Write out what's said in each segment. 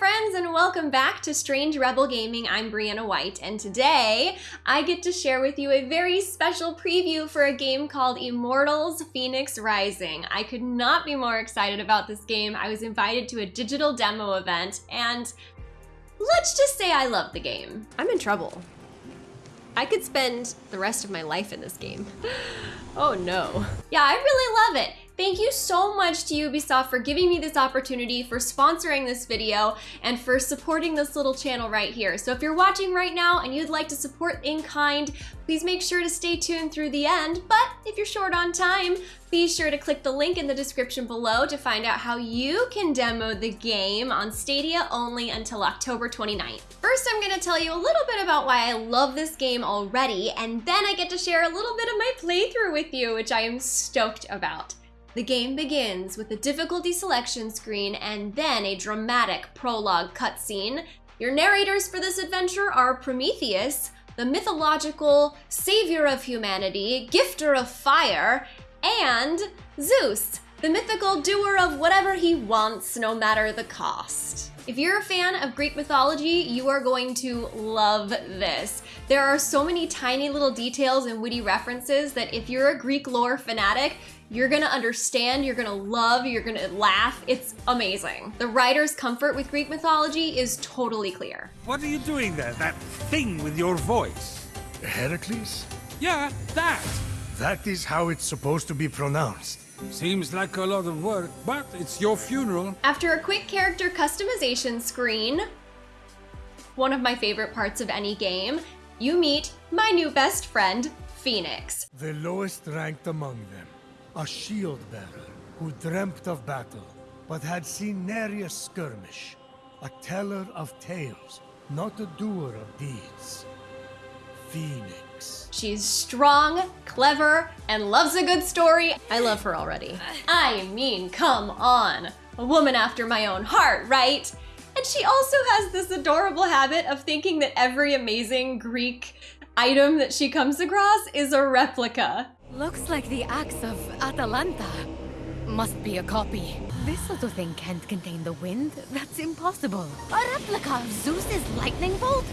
friends, and welcome back to Strange Rebel Gaming. I'm Brianna White, and today I get to share with you a very special preview for a game called Immortals Fenyx Rising. I could not be more excited about this game. I was invited to a digital demo event, and let's just say I love the game. I'm in trouble. I could spend the rest of my life in this game. oh no. Yeah, I really love it. Thank you so much to Ubisoft for giving me this opportunity, for sponsoring this video, and for supporting this little channel right here. So if you're watching right now and you'd like to support in kind, please make sure to stay tuned through the end. But if you're short on time, be sure to click the link in the description below to find out how you can demo the game on Stadia only until October 29th. First, I'm gonna tell you a little bit about why I love this game already, and then I get to share a little bit of my playthrough with you, which I am stoked about. The game begins with a difficulty selection screen and then a dramatic prologue cutscene. Your narrators for this adventure are Prometheus, the mythological savior of humanity, gifter of fire, and Zeus, the mythical doer of whatever he wants, no matter the cost. If you're a fan of Greek mythology, you are going to love this. There are so many tiny little details and witty references that if you're a Greek lore fanatic, you're gonna understand, you're gonna love, you're gonna laugh. It's amazing. The writer's comfort with Greek mythology is totally clear. What are you doing there? That thing with your voice? Heracles? Yeah, that. That is how it's supposed to be pronounced. Seems like a lot of work, but it's your funeral. After a quick character customization screen, one of my favorite parts of any game, you meet my new best friend, Fenyx. The lowest ranked among them. A shield bearer who dreamt of battle, but had seen nary a skirmish. A teller of tales, not a doer of deeds. Fenyx. She's strong, clever, and loves a good story. I love her already. I mean, come on. A woman after my own heart, right? And she also has this adorable habit of thinking that every amazing Greek item that she comes across is a replica. Looks like the axe of Atalanta. Must be a copy. This little thing can't contain the wind. That's impossible. A replica of Zeus's lightning bolt?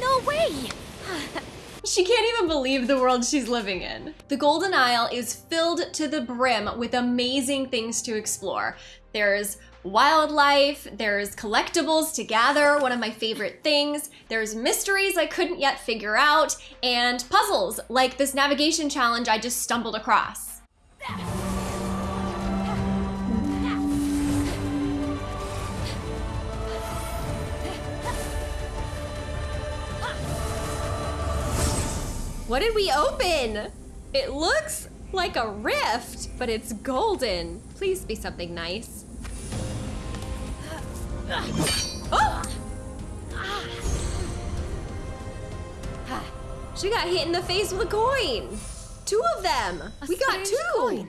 No way! She can't even believe the world she's living in. The Golden Isle is filled to the brim with amazing things to explore. There's wildlife, there's collectibles to gather, one of my favorite things, there's mysteries I couldn't yet figure out, and puzzles, like this navigation challenge I just stumbled across. What did we open? It looks like a rift, but it's golden. Please be something nice. Oh! Ah. Ah. She got hit in the face with a coin. Two of them. A we got two. coin,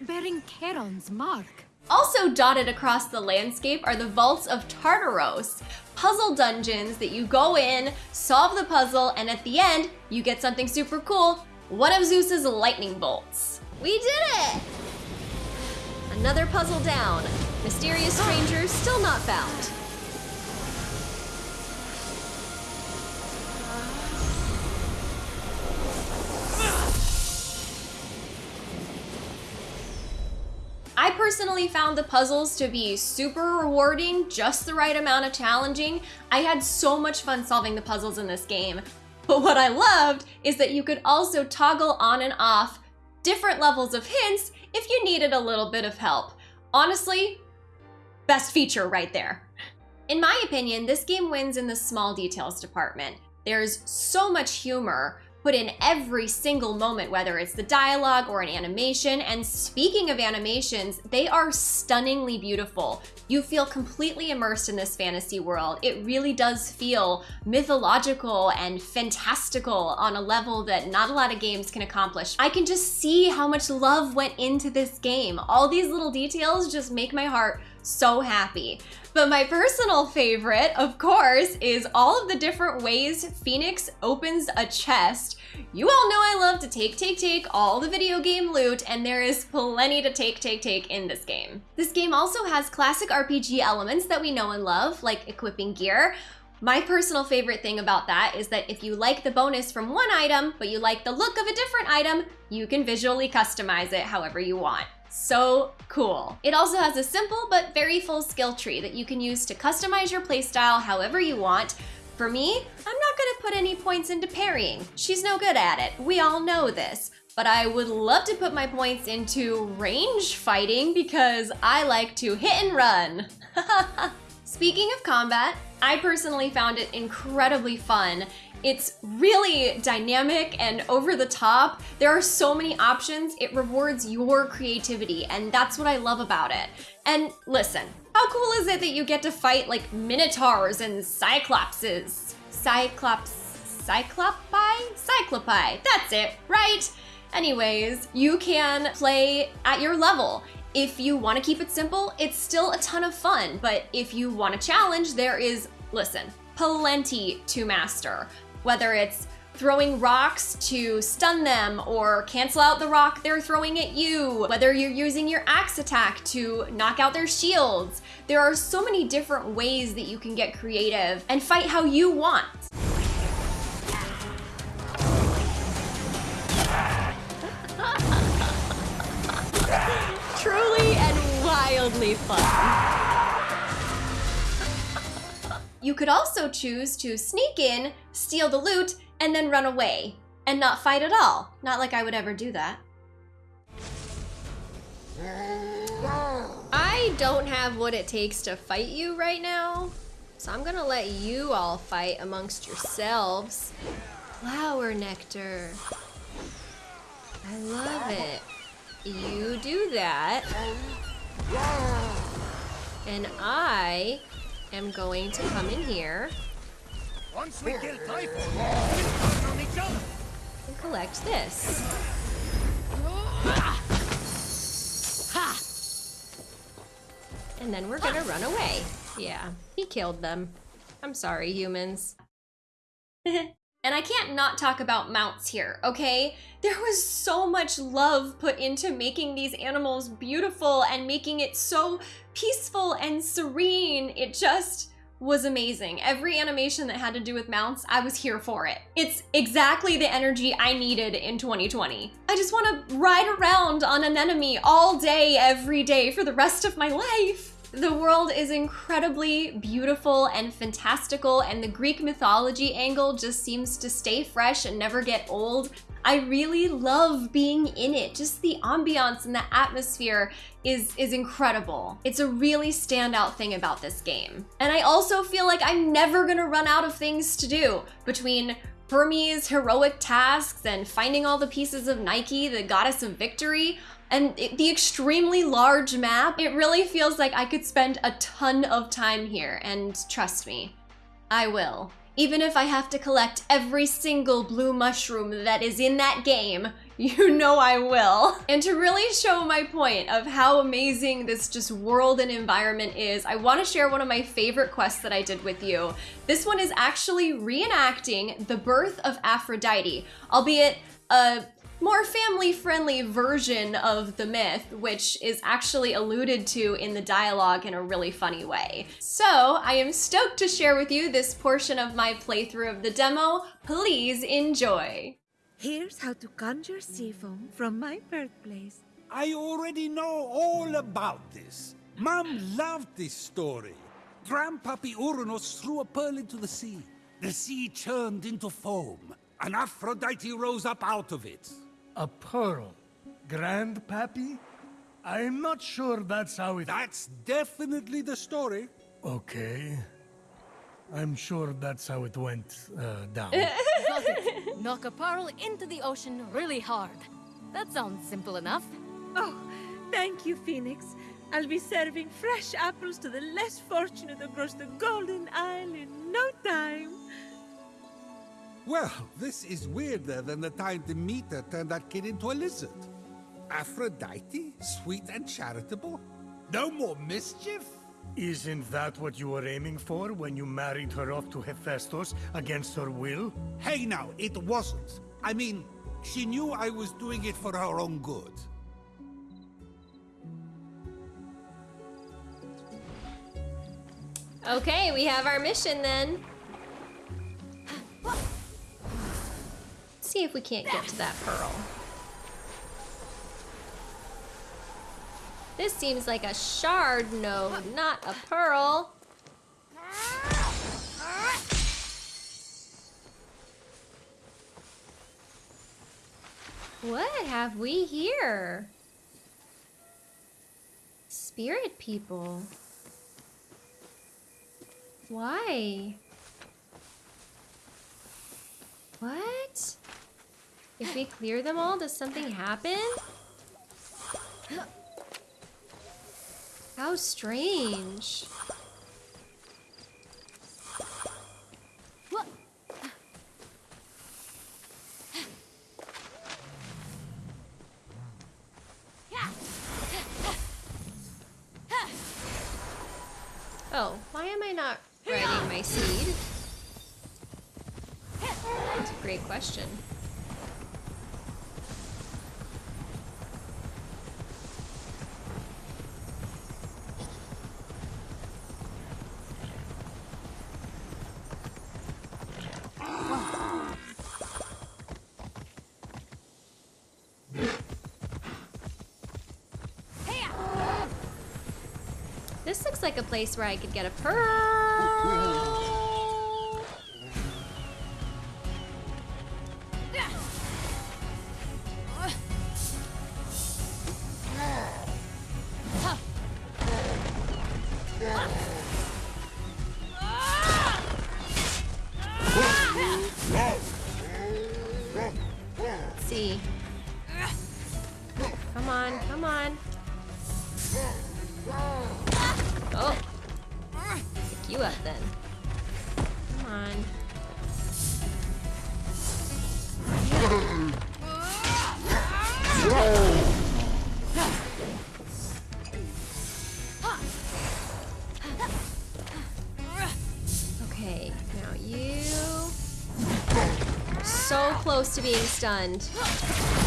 bearing Charon's mark. Also dotted across the landscape are the vaults of Tartaros, puzzle dungeons that you go in, solve the puzzle, and at the end, you get something super cool, one of Zeus's lightning bolts. We did it! Another puzzle down. Mysterious stranger still not found. I personally found the puzzles to be super rewarding, just the right amount of challenging. I had so much fun solving the puzzles in this game. But what I loved is that you could also toggle on and off different levels of hints if you needed a little bit of help. Honestly, best feature right there. In my opinion, this game wins in the small details department. There's so much humor put in every single moment, whether it's the dialogue or an animation. And speaking of animations, they are stunningly beautiful. You feel completely immersed in this fantasy world. It really does feel mythological and fantastical on a level that not a lot of games can accomplish. I can just see how much love went into this game. All these little details just make my heart so happy. But my personal favorite, of course, is all of the different ways Fenyx opens a chest. You all know I love to take, take, take all the video game loot, and there is plenty to take, take, take in this game. This game also has classic RPG elements that we know and love, like equipping gear, my personal favorite thing about that is that if you like the bonus from one item, but you like the look of a different item, you can visually customize it however you want. So cool. It also has a simple but very full skill tree that you can use to customize your playstyle however you want. For me, I'm not gonna put any points into parrying. She's no good at it. We all know this. But I would love to put my points into range fighting because I like to hit and run. Speaking of combat, I personally found it incredibly fun. It's really dynamic and over the top. There are so many options. It rewards your creativity, and that's what I love about it. And listen, how cool is it that you get to fight like minotaurs and cyclopses? Cyclops, cyclopi? Cyclopi, that's it, right? Anyways, you can play at your level. If you want to keep it simple, it's still a ton of fun, but if you want a challenge, there is, listen, plenty to master. Whether it's throwing rocks to stun them or cancel out the rock they're throwing at you, whether you're using your axe attack to knock out their shields. There are so many different ways that you can get creative and fight how you want. truly and wildly fun. You could also choose to sneak in, steal the loot, and then run away. And not fight at all. Not like I would ever do that. I don't have what it takes to fight you right now. So I'm gonna let you all fight amongst yourselves. Flower nectar. I love it. You do that. And I am going to come in here. Once we kill Typhon, on each other. And collect this. And then we're gonna run away. Yeah, he killed them. I'm sorry, humans. And I can't not talk about mounts here, okay? There was so much love put into making these animals beautiful and making it so peaceful and serene. It just was amazing. Every animation that had to do with mounts, I was here for it. It's exactly the energy I needed in 2020. I just want to ride around on an enemy all day, every day for the rest of my life. The world is incredibly beautiful and fantastical, and the Greek mythology angle just seems to stay fresh and never get old. I really love being in it. Just the ambiance and the atmosphere is, is incredible. It's a really standout thing about this game. And I also feel like I'm never gonna run out of things to do between Hermes' heroic tasks and finding all the pieces of Nike, the goddess of victory. And it, the extremely large map, it really feels like I could spend a ton of time here, and trust me, I will. Even if I have to collect every single blue mushroom that is in that game, you know I will. And to really show my point of how amazing this just world and environment is, I wanna share one of my favorite quests that I did with you. This one is actually reenacting the birth of Aphrodite, albeit a more family-friendly version of the myth, which is actually alluded to in the dialogue in a really funny way. So I am stoked to share with you this portion of my playthrough of the demo. Please enjoy. Here's how to conjure sea foam from my birthplace. I already know all about this. Mom loved this story. Grandpappy Uranus threw a pearl into the sea. The sea churned into foam, and Aphrodite rose up out of it. A pearl. Grandpappy? I'm not sure that's how it... That's definitely the story. Okay. I'm sure that's how it went uh, down. Got it. Knock a pearl into the ocean really hard. That sounds simple enough. Oh, thank you, Fenyx. I'll be serving fresh apples to the less fortunate across the Golden Isle in no time. Well, this is weirder than the time Demeter turned that kid into a lizard. Aphrodite? Sweet and charitable? No more mischief? Isn't that what you were aiming for when you married her off to Hephaestus against her will? Hey now, it wasn't. I mean, she knew I was doing it for her own good. Okay, we have our mission then. see if we can't get to that pearl. This seems like a shard node, not a pearl. What have we here? Spirit people. Why? What? If we clear them all, does something happen? How strange. Oh, why am I not riding my steed? That's a great question. This looks like a place where I could get a pearl. So close to being stunned.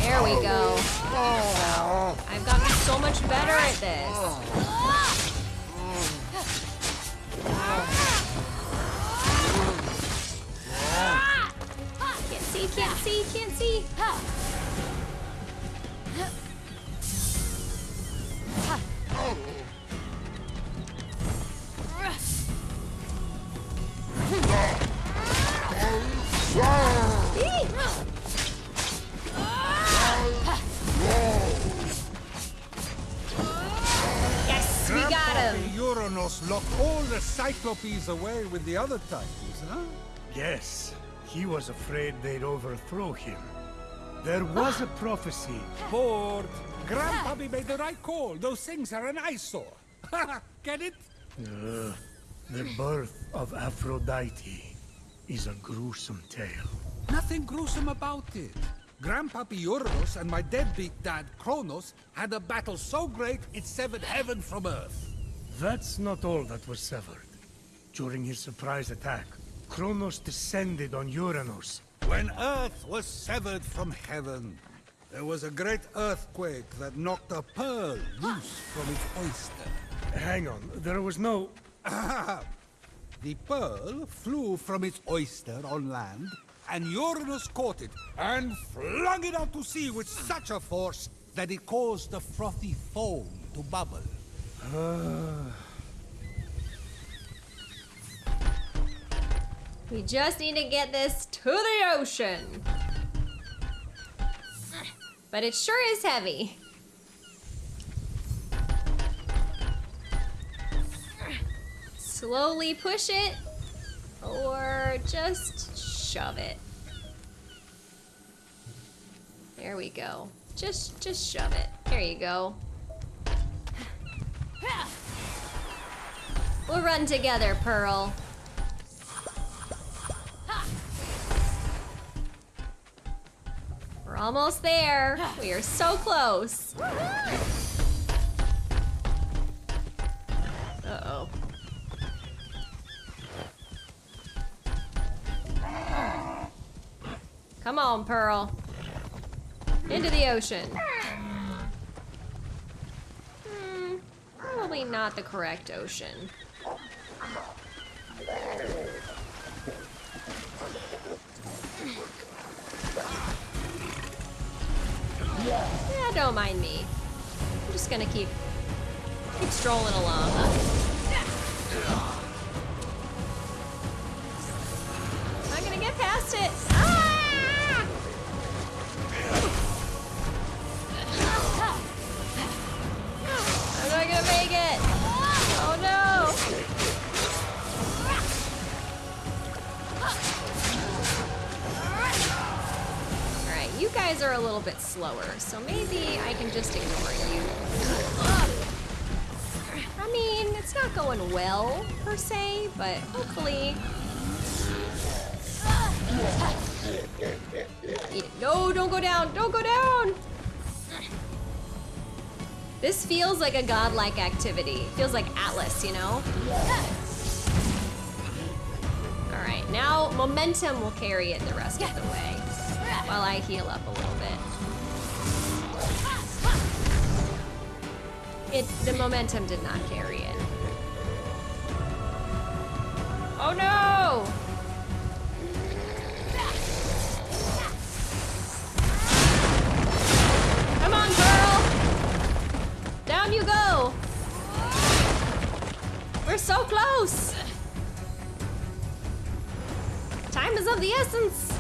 There we go. I've gotten so much better at this. Can't see, can't see, can't see. We got him. Locked all the Cyclopes away with the other titans, huh? Yes, he was afraid they'd overthrow him. There was a prophecy. Ford, Grandpappy made the right call. Those things are an eyesore. Get it? Uh, the birth of Aphrodite is a gruesome tale. Nothing gruesome about it. Grandpappy Uranus and my deadbeat dad Kronos had a battle so great it severed heaven from earth. That's not all that was severed. During his surprise attack, Kronos descended on Uranus. When earth was severed from heaven, there was a great earthquake that knocked a pearl loose from its oyster. Hang on, there was no... The pearl flew from its oyster on land, and Uranus caught it and flung it out to sea with such a force that it caused the frothy foam to bubble. We just need to get this to the ocean. But it sure is heavy. Slowly push it, or just shove it. There we go. Just, just shove it. There you go. We'll run together, Pearl. We're almost there. We are so close. Uh-oh. Come on, Pearl. Into the ocean. Probably not the correct ocean. Yeah, don't mind me. I'm just gonna keep keep strolling along. I'm gonna get past it. Oh no. Alright, you guys are a little bit slower, so maybe I can just ignore you. I mean, it's not going well, per se, but hopefully... No, don't go down! Don't go down! This feels like a godlike activity. Feels like Atlas, you know? Alright, now momentum will carry it the rest of the way. While I heal up a little bit. It the momentum did not carry it. Oh no! The essence!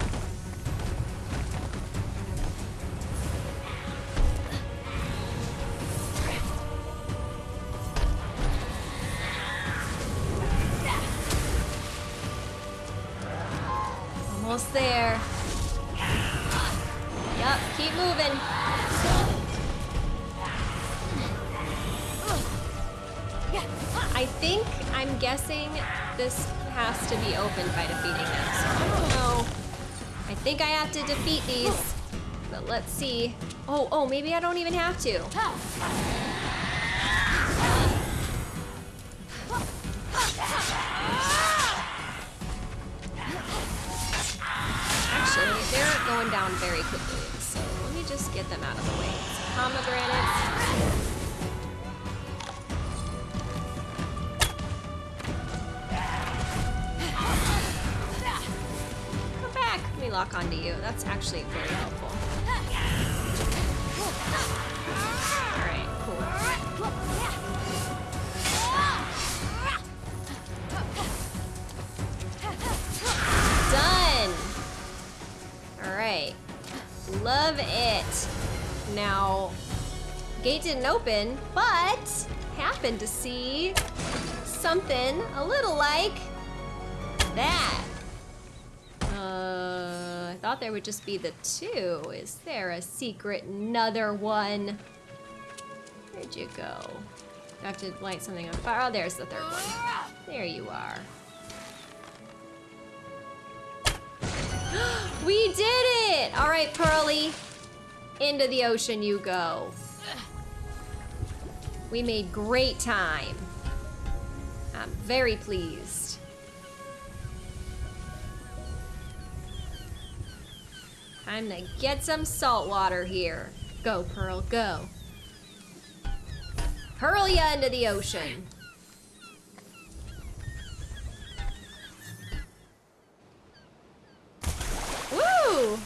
This has to be opened by defeating them. So I don't know. I think I have to defeat these. But let's see. Oh, oh, maybe I don't even have to. Actually, they're going down very quickly. So let me just get them out of the way. Pomegranates. Lock onto you. That's actually very helpful. Alright, cool. Done! Alright. Love it. Now, gate didn't open, but happened to see something a little like that. Thought there would just be the two. Is there a secret another one? Where'd you go? I have to light something on fire. Oh, there's the third one. There you are. we did it! All right, Pearly. Into the ocean you go. We made great time. I'm very pleased. Time to get some salt water here. Go, Pearl, go. Hurl ya into the ocean. Woo!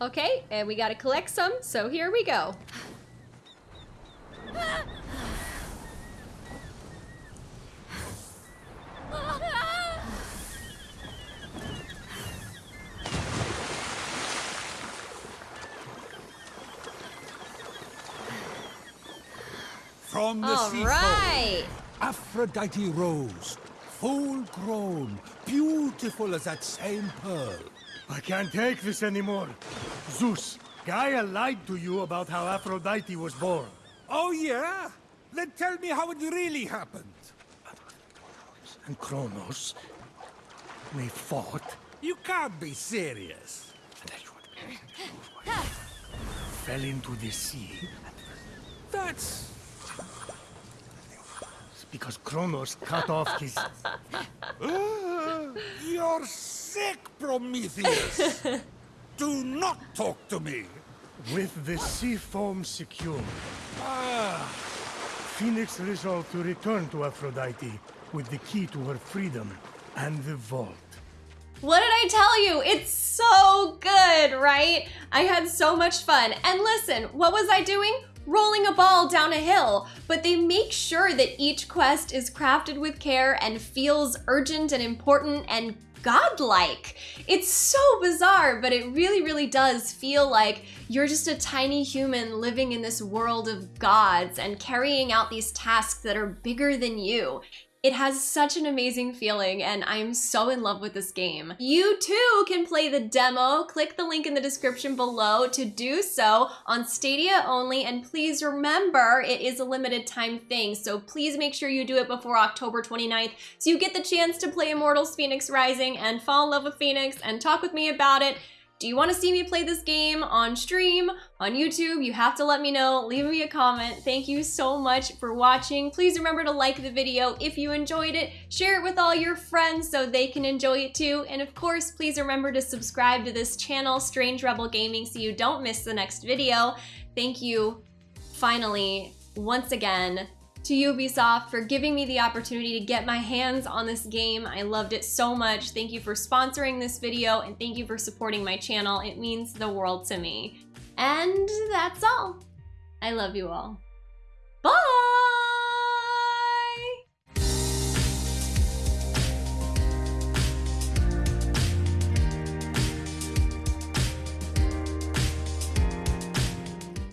Okay, and we gotta collect some, so here we go. From the All sea right. Aphrodite rose, full grown, beautiful as that same pearl. I can't take this anymore. Zeus, Gaia lied to you about how Aphrodite was born. Oh yeah? Then tell me how it really happened. And Kronos, we fought. You can't be serious. Fell into the sea. That's because Kronos cut off his... Ah, You're sick, Prometheus! Do not talk to me! With the sea foam secure, Ah, Fenyx resolved to return to Aphrodite with the key to her freedom and the vault. What did I tell you? It's so good, right? I had so much fun. And listen, what was I doing? Rolling a ball down a hill. But they make sure that each quest is crafted with care and feels urgent and important and godlike. It's so bizarre, but it really, really does feel like you're just a tiny human living in this world of gods and carrying out these tasks that are bigger than you. It has such an amazing feeling and I'm so in love with this game. You too can play the demo. Click the link in the description below to do so on Stadia only and please remember it is a limited time thing so please make sure you do it before October 29th so you get the chance to play Immortals Fenyx Rising and fall in love with Fenyx and talk with me about it. Do you want to see me play this game on stream, on YouTube? You have to let me know. Leave me a comment. Thank you so much for watching. Please remember to like the video if you enjoyed it. Share it with all your friends so they can enjoy it too. And of course, please remember to subscribe to this channel, Strange Rebel Gaming, so you don't miss the next video. Thank you, finally, once again, to Ubisoft for giving me the opportunity to get my hands on this game. I loved it so much. Thank you for sponsoring this video and thank you for supporting my channel. It means the world to me. And that's all. I love you all.